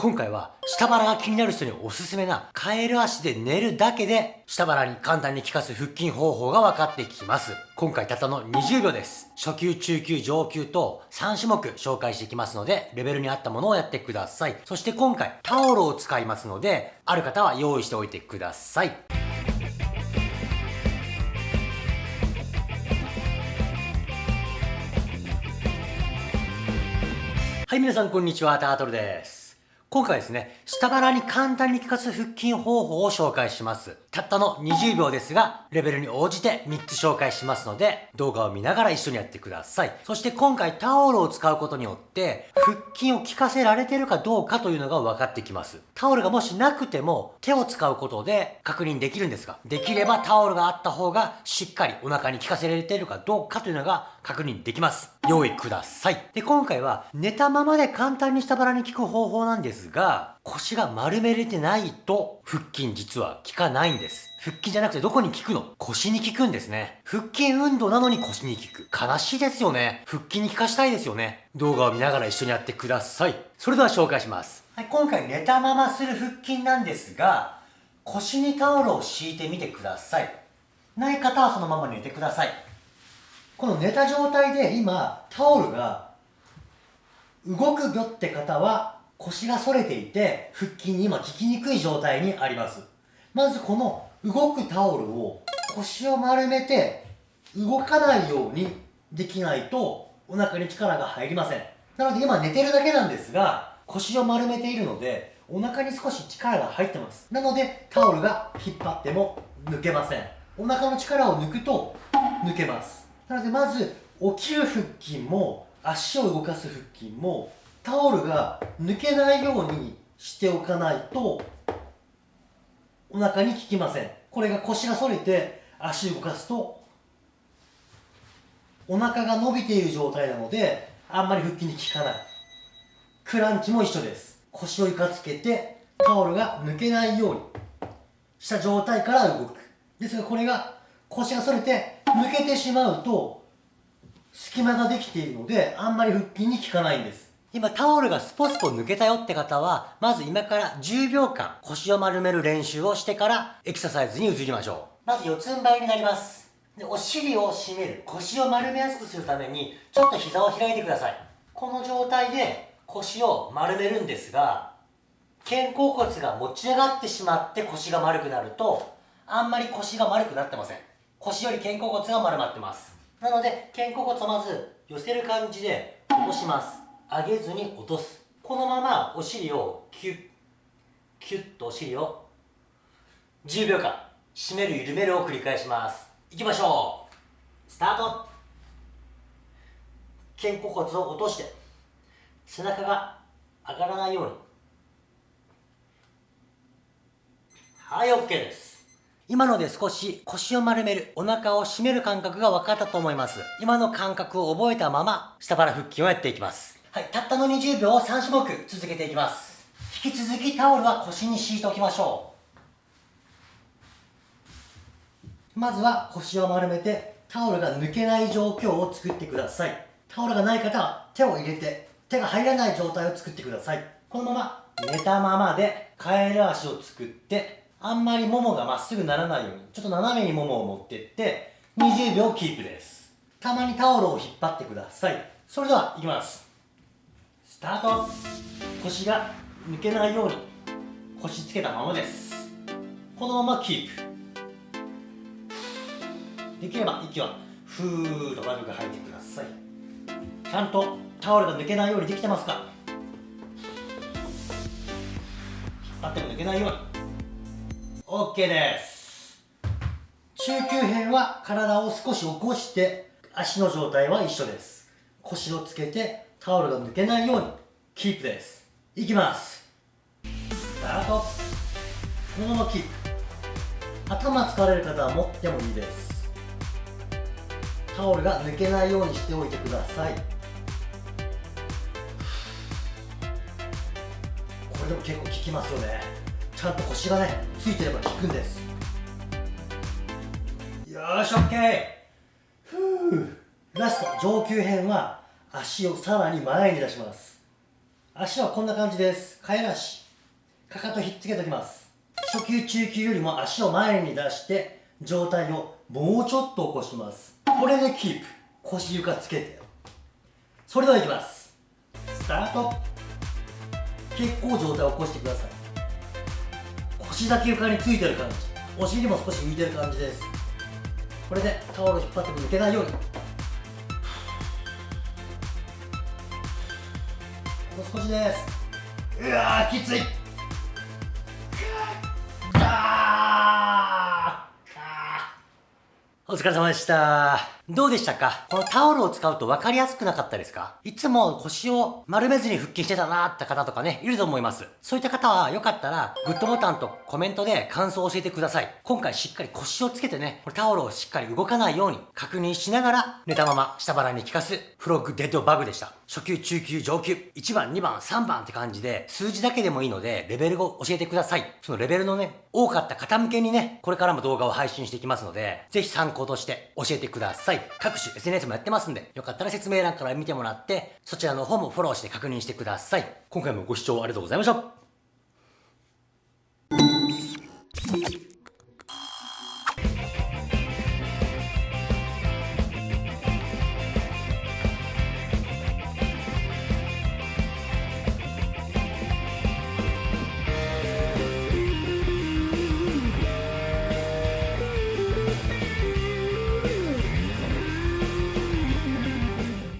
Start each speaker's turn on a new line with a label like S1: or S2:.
S1: 今回は下腹が気になる人におすすめなカエル足で寝るだけで下腹に簡単に効かす腹筋方法が分かってきます。今回たったの20秒です。初級、中級、上級と3種目紹介していきますので、レベルに合ったものをやってください。そして今回タオルを使いますので、ある方は用意しておいてください。はい、皆さんこんにちは、タートルです。今回ですね、下腹に簡単に効かす腹筋方法を紹介します。たったの20秒ですが、レベルに応じて3つ紹介しますので、動画を見ながら一緒にやってください。そして今回タオルを使うことによって、腹筋を効かせられてるかどうかというのが分かってきます。タオルがもしなくても、手を使うことで確認できるんですが、できればタオルがあった方がしっかりお腹に効かせられてるかどうかというのが確認できます。用意ください。で、今回は寝たままで簡単に下腹に効く方法なんですが、腰が丸めれてないと腹筋実は効かないんです。腹筋じゃなくてどこに効くの？腰に効くんですね。腹筋運動なのに腰に効く。悲しいですよね。腹筋に効かしたいですよね。動画を見ながら一緒にやってください。それでは紹介します。はい、今回寝たままする腹筋なんですが、腰にタオルを敷いてみてください。ない方はそのまま寝てください。この寝た状態で今、タオルが動くよって方は腰が反れていて腹筋に今効きにくい状態にあります。まずこの動くタオルを腰を丸めて動かないようにできないとお腹に力が入りません。なので今寝てるだけなんですが腰を丸めているのでお腹に少し力が入ってます。なのでタオルが引っ張っても抜けません。お腹の力を抜くと抜けます。なのでまず起きる腹筋も足を動かす腹筋もタオルが抜けないようにしておかないとお腹に効きません。これが腰が反れて足動かすとお腹が伸びている状態なのであんまり腹筋に効かない。クランチも一緒です。腰を床つけてタオルが抜けないようにした状態から動く。ですがこれが腰が反れて抜けてしまうと隙間ができているのであんまり腹筋に効かないんです。今タオルがスポスポ抜けたよって方は、まず今から10秒間腰を丸める練習をしてからエクササイズに移りましょう。まず四つん這いになります。で、お尻を締める。腰を丸めやすくするために、ちょっと膝を開いてください。この状態で腰を丸めるんですが、肩甲骨が持ち上がってしまって腰が丸くなると、あんまり腰が丸くなってません。腰より肩甲骨が丸まってます。なので、肩甲骨をまず寄せる感じで落とします。上げずに落とす。このままお尻をキュッキュッとお尻を10秒間締める緩めるを繰り返します。いきましょう。スタート。肩甲骨を落として背中が上がらないように。はい OK です。今ので少し腰を丸める、お腹を締める感覚が分かったと思います。今の感覚を覚えたまま、下腹腹筋をやっていきます。はい、たったの20秒を3種目続けていきます。引き続きタオルは腰に敷いておきましょう。まずは腰を丸めてタオルが抜けない状況を作ってください。タオルがない方は手を入れて手が入らない状態を作ってください。このまま寝たままでカエル足を作ってあんまりももがまっすぐならないようにちょっと斜めにももを持ってって20秒キープです。たまにタオルを引っ張ってください。それでは、いきます。スタート腰が抜けないように腰つけたままです。このままキープ。できれば息はふーっと軽く吐いてくださいちゃんとタオルが抜けないようにできてますか？引っ張っても抜けないように。OK です。中級編は体を少し起こして足の状態は一緒です。腰をつけてタオルが抜けないようにキープです。いきます。スタート。このままキープ。頭疲れる方は持ってもいいです。タオルが抜けないようにしておいてください。これでも結構効きますよね。ちゃんと腰がねついてれば効くんです。よし OK ふうラスト上級編は足をさらに前に出します。足はこんな感じです。替えなし。かかとひっつけときます。初級中級よりも足を前に出して上体をもうちょっと起こします。これでキープ。腰床つけて。それではいきます。スタート。結構上体を起こしてください。腰だけ床についてる感じ。お尻も少し浮いてる感じです。これでタオル引っ張っても抜けないように。少しですうわーきついお疲れ様でした。どうでしたか？このタオルを使うと分かりやすくなかったですか？いつも腰を丸めずに腹筋してたなーって方とかね、いると思います。そういった方はよかったら、グッドボタンとコメントで感想を教えてください。今回しっかり腰をつけてね、これタオルをしっかり動かないように確認しながら、寝たまま下腹に効かすフロッグデッドバグでした。初級、中級、上級、1番、2番、3番って感じで、数字だけでもいいので、レベルを教えてください。そのレベルのね、多かった方向けにね、これからも動画を配信していきますので、ぜひ参考として教えてください。各種 SNS もやってますんで、よかったら説明欄から見てもらって、そちらの方もフォローして確認してください。今回もご視聴ありがとうございました。